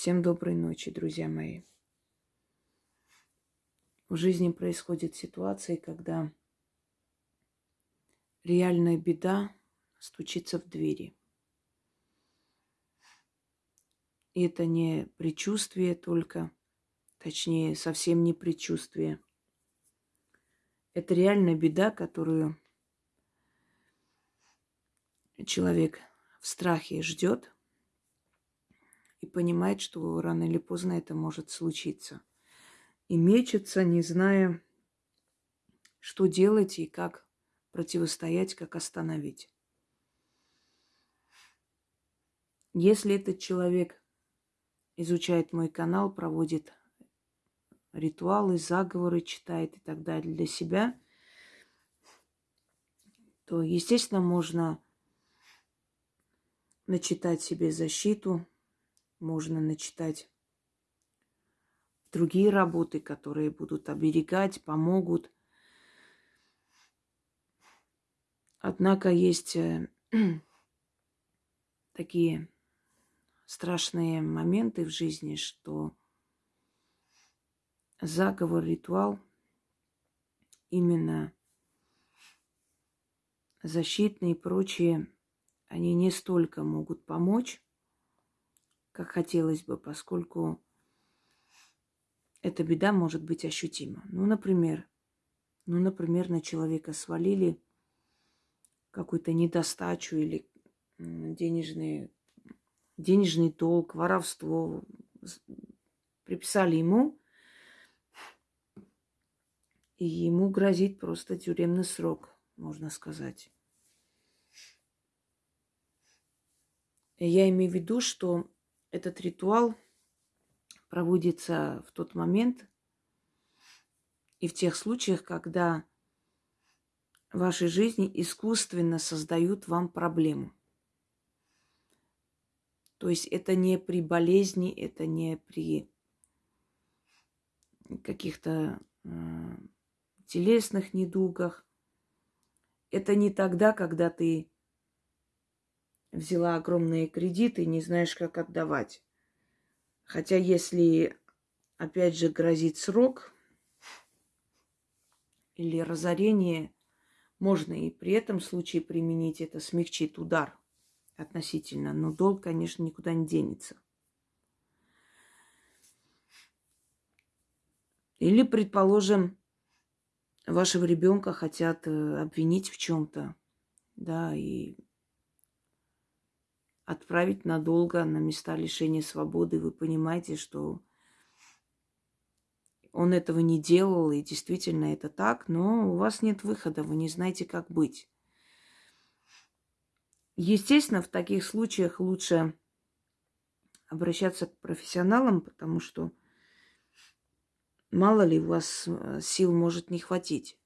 Всем доброй ночи, друзья мои. В жизни происходят ситуации, когда реальная беда стучится в двери. И это не предчувствие только, точнее, совсем не предчувствие. Это реальная беда, которую человек в страхе ждет и понимает, что рано или поздно это может случиться. И мечется, не зная, что делать и как противостоять, как остановить. Если этот человек изучает мой канал, проводит ритуалы, заговоры, читает и так далее для себя, то, естественно, можно начитать себе защиту, можно начитать другие работы, которые будут оберегать, помогут. Однако есть э, такие страшные моменты в жизни, что заговор, ритуал именно защитные и прочие, они не столько могут помочь, как хотелось бы, поскольку эта беда может быть ощутима. Ну, например, ну, например, на человека свалили какую-то недостачу или денежный, денежный долг, воровство. Приписали ему, и ему грозит просто тюремный срок, можно сказать. Я имею в виду, что этот ритуал проводится в тот момент и в тех случаях, когда в вашей жизни искусственно создают вам проблему. То есть это не при болезни, это не при каких-то э, телесных недугах. Это не тогда, когда ты взяла огромные кредиты и не знаешь, как отдавать. Хотя если, опять же, грозит срок или разорение, можно и при этом случае применить это, смягчит удар относительно. Но долг, конечно, никуда не денется. Или, предположим, вашего ребенка хотят э, обвинить в чем-то, да, и отправить надолго на места лишения свободы. Вы понимаете, что он этого не делал, и действительно это так, но у вас нет выхода, вы не знаете, как быть. Естественно, в таких случаях лучше обращаться к профессионалам, потому что мало ли у вас э, сил может не хватить.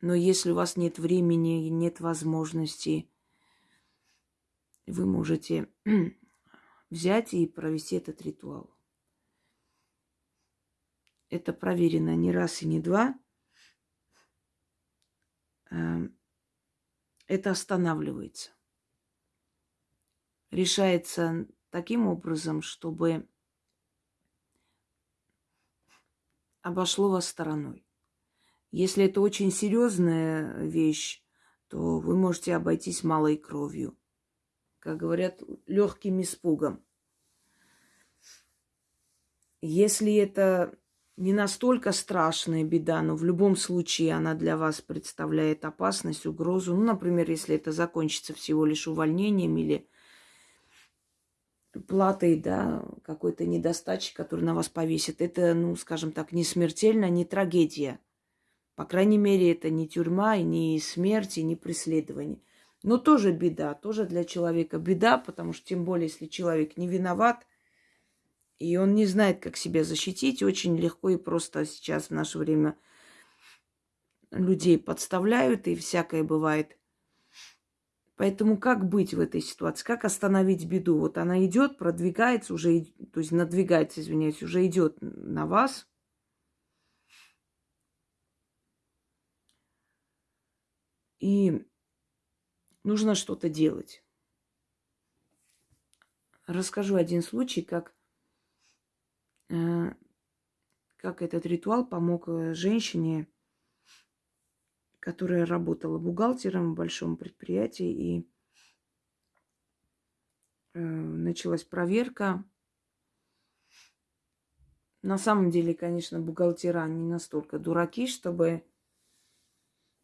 Но если у вас нет времени, нет возможности, вы можете взять и провести этот ритуал. Это проверено не раз и не два. Эм, это останавливается. Решается таким образом, чтобы обошло вас стороной. Если это очень серьезная вещь, то вы можете обойтись малой кровью как говорят, легким испугом. Если это не настолько страшная беда, но в любом случае она для вас представляет опасность, угрозу, ну, например, если это закончится всего лишь увольнением или платой, да, какой-то недостачи, который на вас повесит, это, ну, скажем так, не смертельно, не трагедия. По крайней мере, это не тюрьма, и не смерть, и не преследование. Но тоже беда, тоже для человека беда, потому что тем более, если человек не виноват, и он не знает, как себя защитить, очень легко и просто сейчас в наше время людей подставляют, и всякое бывает. Поэтому как быть в этой ситуации? Как остановить беду? Вот она идет, продвигается уже, то есть надвигается, извиняюсь, уже идет на вас. И нужно что-то делать. расскажу один случай, как, э, как этот ритуал помог э, женщине, которая работала бухгалтером в большом предприятии, и э, началась проверка. На самом деле, конечно, бухгалтера не настолько дураки, чтобы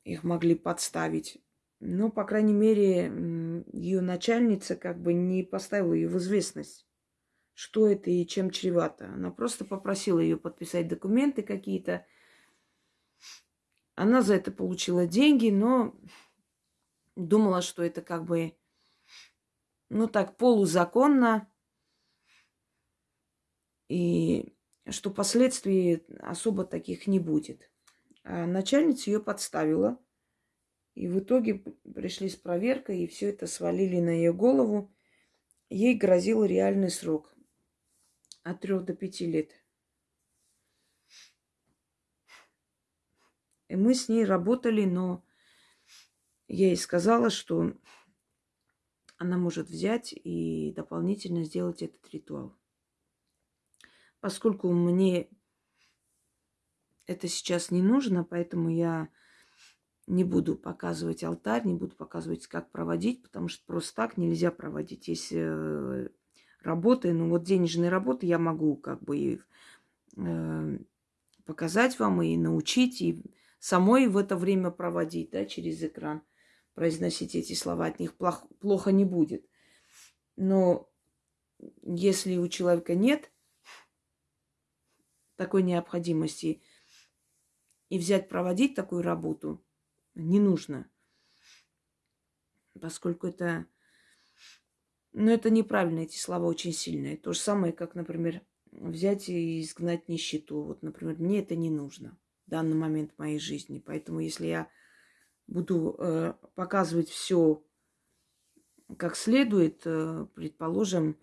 их могли подставить. Но, по крайней мере, ее начальница как бы не поставила ее в известность, что это и чем чревато. Она просто попросила ее подписать документы какие-то. Она за это получила деньги, но думала, что это как бы, ну так, полузаконно. И что последствий особо таких не будет. А начальница ее подставила. И в итоге пришли с проверкой, и все это свалили на ее голову. Ей грозил реальный срок от трех до пяти лет. И мы с ней работали, но я ей сказала, что она может взять и дополнительно сделать этот ритуал. Поскольку мне это сейчас не нужно, поэтому я не буду показывать алтарь, не буду показывать, как проводить, потому что просто так нельзя проводить. Если э, работы, ну вот денежные работы я могу как бы э, показать вам и научить, и самой в это время проводить, да, через экран, произносить эти слова, от них плохо, плохо не будет. Но если у человека нет такой необходимости, и взять проводить такую работу не нужно. Поскольку это... Ну, это неправильно, эти слова очень сильные. То же самое, как, например, взять и изгнать нищету. Вот, например, мне это не нужно в данный момент в моей жизни. Поэтому если я буду э, показывать все как следует, э, предположим,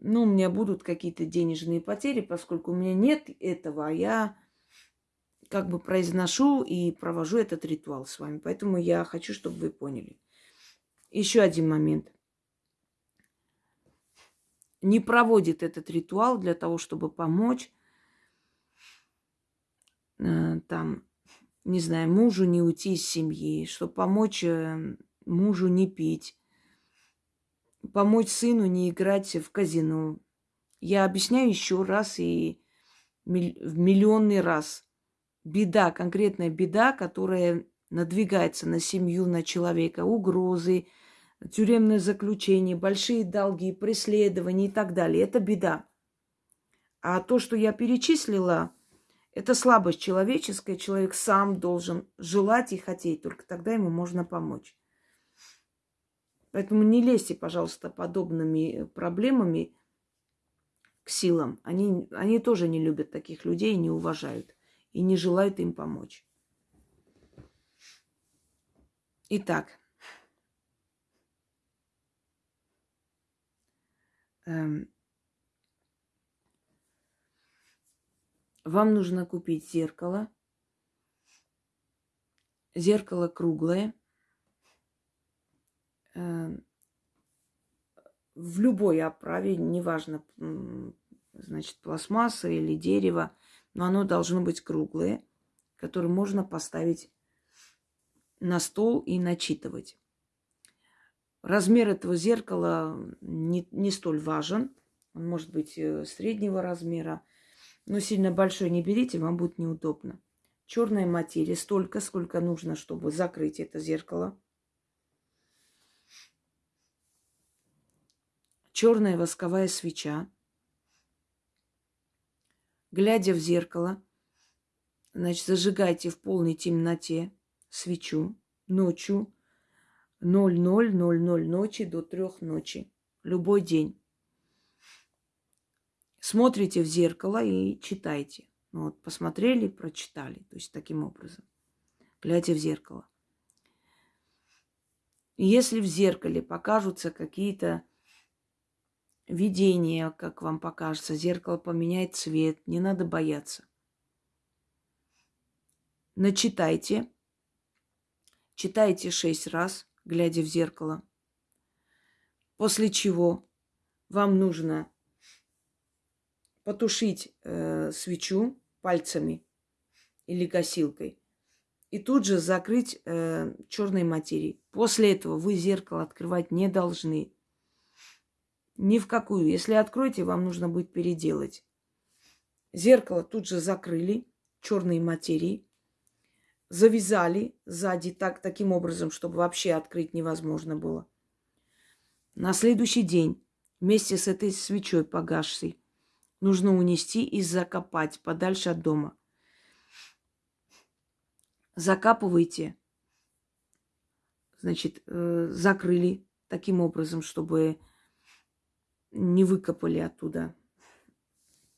ну, у меня будут какие-то денежные потери, поскольку у меня нет этого, а я как бы произношу и провожу этот ритуал с вами. Поэтому я хочу, чтобы вы поняли. Еще один момент. Не проводит этот ритуал для того, чтобы помочь э, там, не знаю, мужу не уйти из семьи, чтобы помочь э, мужу не пить, помочь сыну не играть в казино. Я объясняю еще раз и в миллионный раз – беда, конкретная беда, которая надвигается на семью, на человека, угрозы, тюремное заключение, большие долги, преследования и так далее. Это беда. А то, что я перечислила, это слабость человеческая. Человек сам должен желать и хотеть, только тогда ему можно помочь. Поэтому не лезьте, пожалуйста, подобными проблемами к силам. Они, они тоже не любят таких людей и не уважают и не желают им помочь. Итак, эм, вам нужно купить зеркало. Зеркало круглое. Эм, в любой оправе, неважно, значит, пластмасса или дерево – но оно должно быть круглое, которое можно поставить на стол и начитывать. Размер этого зеркала не, не столь важен. Он может быть э, среднего размера, но сильно большой не берите, вам будет неудобно. Черная материя столько, сколько нужно, чтобы закрыть это зеркало. Черная восковая свеча глядя в зеркало, значит, зажигайте в полной темноте свечу ночью 00.00 ночи до 3 ночи, любой день. Смотрите в зеркало и читайте. Ну вот, посмотрели, прочитали. То есть таким образом. Глядя в зеркало. Если в зеркале покажутся какие-то видение, как вам покажется, зеркало поменяет цвет, не надо бояться. Начитайте, читайте шесть раз, глядя в зеркало. После чего вам нужно потушить э, свечу пальцами или косилкой и тут же закрыть э, черной материей. После этого вы зеркало открывать не должны. Ни в какую. Если откроете, вам нужно будет переделать. Зеркало тут же закрыли черной материей, завязали сзади так, таким образом, чтобы вообще открыть невозможно было. На следующий день вместе с этой свечой погасшей нужно унести и закопать подальше от дома. Закапывайте, значит, э, закрыли таким образом, чтобы не выкопали оттуда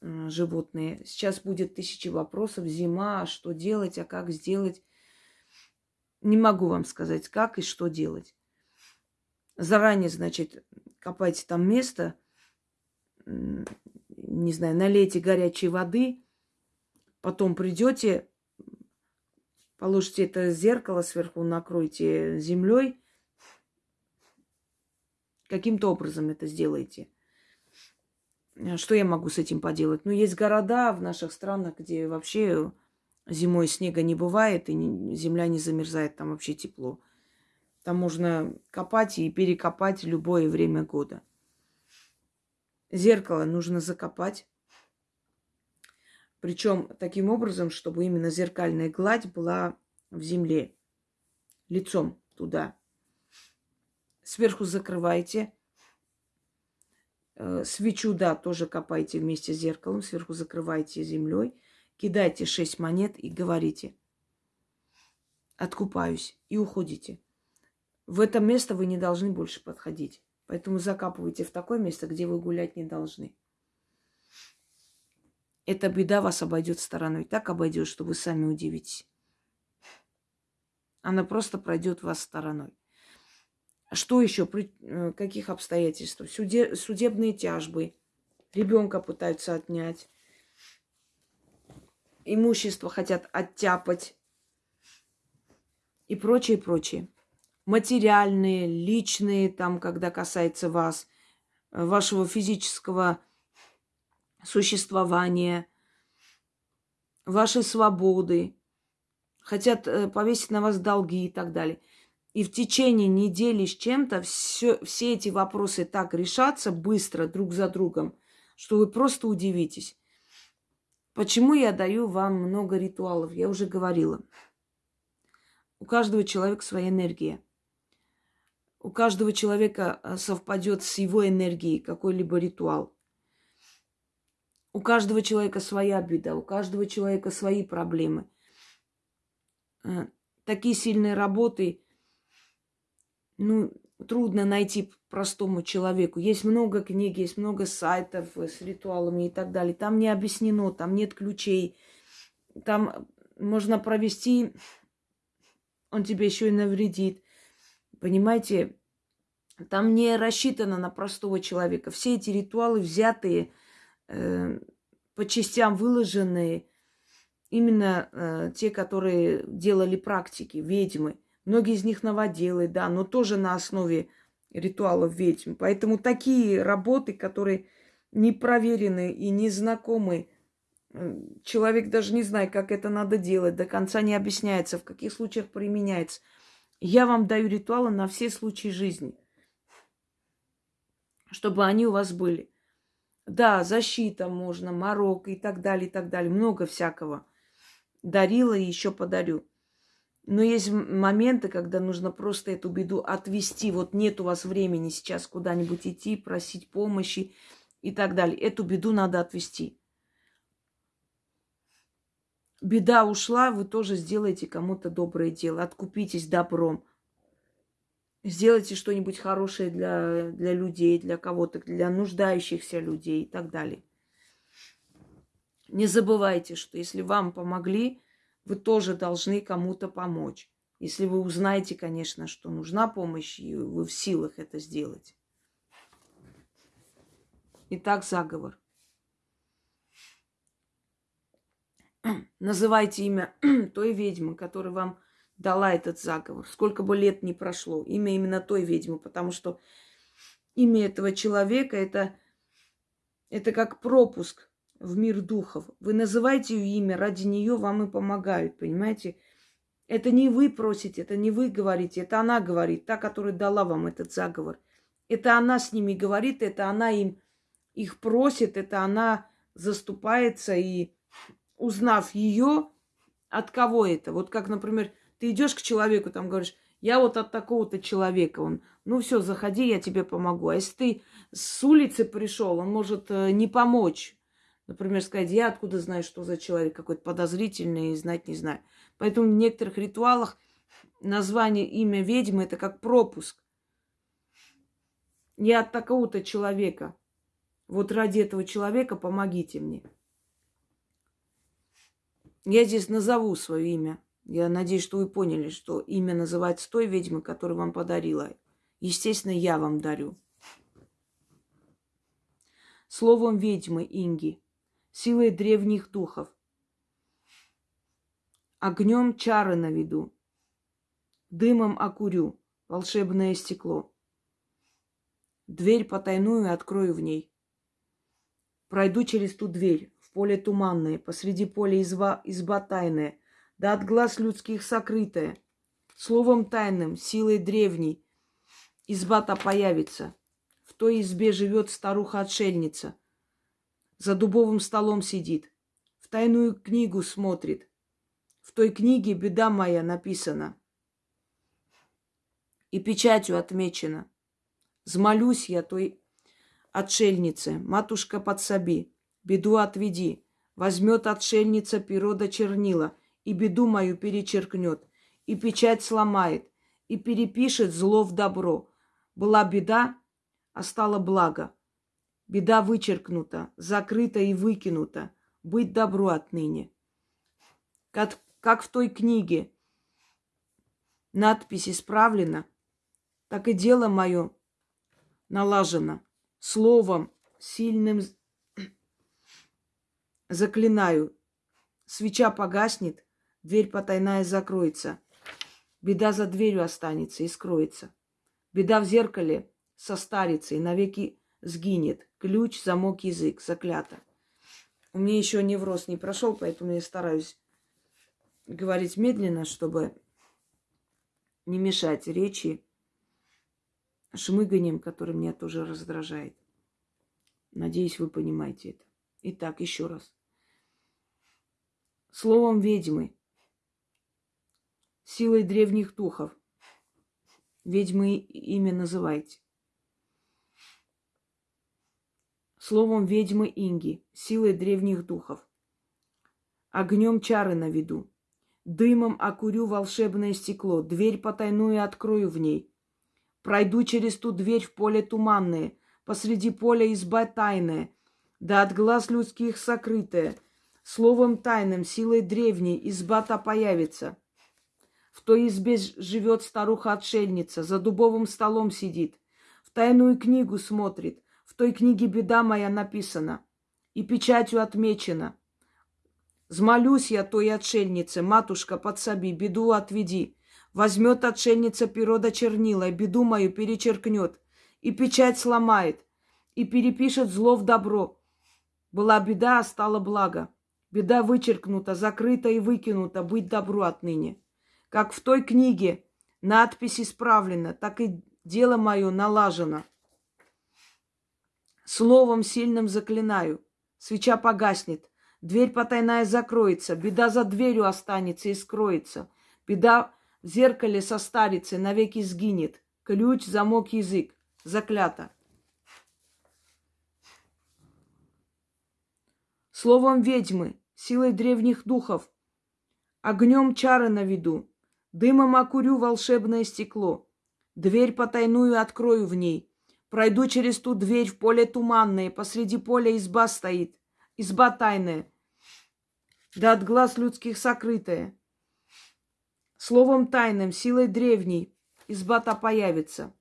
э, животные. Сейчас будет тысячи вопросов. Зима, что делать, а как сделать? Не могу вам сказать, как и что делать. Заранее, значит, копайте там место, не знаю, налейте горячей воды, потом придете, положите это зеркало сверху, накройте землей. Каким-то образом это сделайте. Что я могу с этим поделать? Ну, есть города в наших странах, где вообще зимой снега не бывает, и земля не замерзает, там вообще тепло. Там можно копать и перекопать любое время года. Зеркало нужно закопать. Причем таким образом, чтобы именно зеркальная гладь была в земле, лицом туда. Сверху закрывайте. Э, свечу, да, тоже копайте вместе с зеркалом, сверху закрывайте землей, кидайте шесть монет и говорите, откупаюсь, и уходите. В это место вы не должны больше подходить. Поэтому закапывайте в такое место, где вы гулять не должны. Эта беда вас обойдет стороной. Так обойдет, что вы сами удивитесь. Она просто пройдет вас стороной. Что еще? При э, каких обстоятельствах? Суде, судебные тяжбы. Ребенка пытаются отнять. Имущество хотят оттяпать. И прочее, прочее. Материальные, личные, там, когда касается вас, э, вашего физического существования, вашей свободы. Хотят э, повесить на вас долги и так далее и в течение недели с чем-то все, все эти вопросы так решатся быстро друг за другом, что вы просто удивитесь. Почему я даю вам много ритуалов? Я уже говорила. У каждого человека своя энергия. У каждого человека э, совпадет с его энергией какой-либо ритуал. У каждого человека своя беда, у каждого человека свои проблемы. Э, такие сильные работы ну, трудно найти простому человеку. Есть много книг, есть много сайтов с ритуалами и так далее. Там не объяснено, там нет ключей. Там можно провести, он тебе еще и навредит. Понимаете, там не рассчитано на простого человека. Все эти ритуалы взятые, э, по частям выложенные, именно э, те, которые делали практики, ведьмы – Многие из них новоделы, да, но тоже на основе ритуалов ведьм. Поэтому такие работы, которые не проверены и не знакомы, человек даже не знает, как это надо делать, до конца не объясняется, в каких случаях применяется. Я вам даю ритуалы на все случаи жизни, чтобы они у вас были. Да, защита можно, морок и так далее, и так далее. Много всякого. Дарила и еще подарю. Но есть моменты, когда нужно просто эту беду отвести. Вот нет у вас времени сейчас куда-нибудь идти, просить помощи и так далее. Эту беду надо отвести. Беда ушла, вы тоже сделаете кому-то доброе дело. Откупитесь добром. Сделайте что-нибудь хорошее для, для людей, для кого-то, для нуждающихся людей и так далее. Не забывайте, что если вам помогли, вы тоже должны кому-то помочь. Если вы узнаете, конечно, что нужна помощь, и вы в силах это сделать. Итак, заговор. Называйте имя той ведьмы, которая вам дала этот заговор. Сколько бы лет ни прошло. Имя именно той ведьмы, потому что имя этого человека это, это как пропуск в мир духов. Вы называете ее имя, ради нее вам и помогают, понимаете? Это не вы просите, это не вы говорите, это она говорит, та, которая дала вам этот заговор. Это она с ними говорит, это она им их просит, это она заступается и узнав ее, от кого это. Вот как, например, ты идешь к человеку, там говоришь, я вот от такого-то человека, он, ну все, заходи, я тебе помогу. А если ты с улицы пришел, он может э, не помочь. Например, сказать, я откуда знаю, что за человек какой-то подозрительный, знать не знаю. Поэтому в некоторых ритуалах название имя ведьмы это как пропуск. Я от такого-то человека. Вот ради этого человека помогите мне. Я здесь назову свое имя. Я надеюсь, что вы поняли, что имя называется той ведьмы, которую вам подарила. Естественно, я вам дарю. Словом ведьмы Инги, силой древних духов, огнем чары наведу, дымом окурю волшебное стекло. Дверь потайную открою в ней. Пройду через ту дверь, в поле туманное, посреди поля изба, изба тайная, да от глаз людских сокрытая. Словом тайным, силой древней, изба-то появится. В той избе живет старуха-отшельница. За дубовым столом сидит, в тайную книгу смотрит. В той книге беда моя написана. И печатью отмечена. Змолюсь я той отшельнице, матушка подсоби, беду отведи. Возьмет отшельница перо до чернила, и беду мою перечеркнет, и печать сломает, и перепишет зло в добро. Была беда, а стало благо. Беда вычеркнута, закрыта и выкинута. Быть добру отныне. Как, как в той книге надпись исправлена, так и дело мое налажено. Словом сильным Заклинаю, свеча погаснет, дверь потайная закроется. Беда за дверью останется и скроется. Беда в зеркале состарится и навеки сгинет. Ключ, замок, язык, заклято. У меня еще невроз не прошел, поэтому я стараюсь говорить медленно, чтобы не мешать речи шмыганием, который меня тоже раздражает. Надеюсь, вы понимаете это. Итак, еще раз словом ведьмы, силой древних духов. Ведьмы имя называйте. Словом ведьмы Инги, силой древних духов. Огнем чары наведу. Дымом окурю волшебное стекло, дверь потайную открою в ней. Пройду через ту дверь в поле туманное, посреди поля изба тайная, да от глаз людских сокрытая — Словом тайным, силой древней изба-то появится. В той избе живет старуха-отшельница, за дубовым столом сидит, в тайную книгу смотрит, той книге беда моя написана и печатью отмечена. Змолюсь я той отшельнице, матушка, подсоби, беду отведи. Возьмет отшельница перо до чернила, и беду мою перечеркнет, и печать сломает, и перепишет зло в добро. Была беда, а стало благо. Беда вычеркнута, закрыта и выкинута, быть добру отныне. Как в той книге надпись исправлена, так и дело мое налажено. Словом сильным заклинаю. Свеча погаснет, дверь потайная закроется, беда за дверью останется и скроется. Беда в зеркале состарится, навеки сгинет. Ключ, замок, язык. Заклято. Словом ведьмы, силой древних духов. Огнем чары наведу, дымом окурю волшебное стекло. Дверь потайную открою в ней. Пройду через ту дверь в поле туманное, посреди поля изба стоит, изба тайная, да от глаз людских сокрытая. Словом тайным, силой древней, изба-то появится.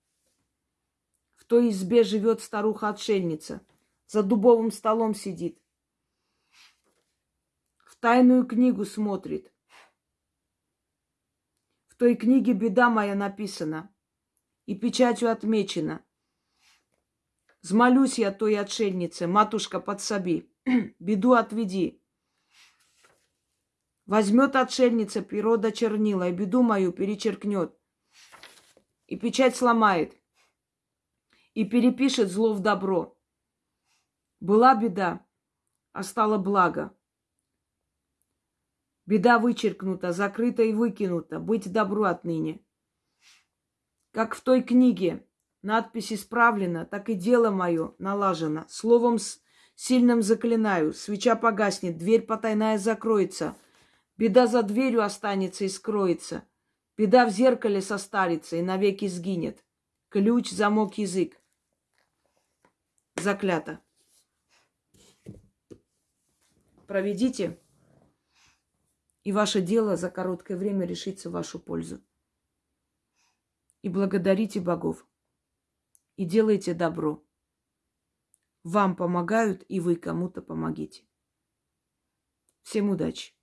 В той избе живет старуха-отшельница, за дубовым столом сидит тайную книгу смотрит. В той книге беда моя написана и печатью отмечена. Змолюсь я той отшельнице, матушка, подсоби, беду отведи. Возьмет отшельница природа чернила и беду мою перечеркнет. И печать сломает. И перепишет зло в добро. Была беда, а стало благо. Беда вычеркнута, закрыта и выкинута. Быть добру отныне. Как в той книге надпись исправлена, так и дело мое налажено. Словом сильным заклинаю, свеча погаснет, дверь потайная закроется. Беда за дверью останется и скроется. Беда в зеркале состарится и навеки сгинет. Ключ, замок, язык. Заклято. Проведите, и ваше дело за короткое время решится в вашу пользу. И благодарите богов. И делайте добро. Вам помогают, и вы кому-то помогите. Всем удачи!